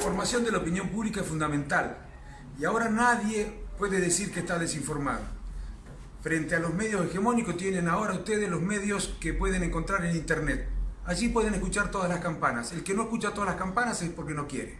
información de la opinión pública es fundamental y ahora nadie puede decir que está desinformado. Frente a los medios hegemónicos tienen ahora ustedes los medios que pueden encontrar en internet. Allí pueden escuchar todas las campanas. El que no escucha todas las campanas es porque no quiere.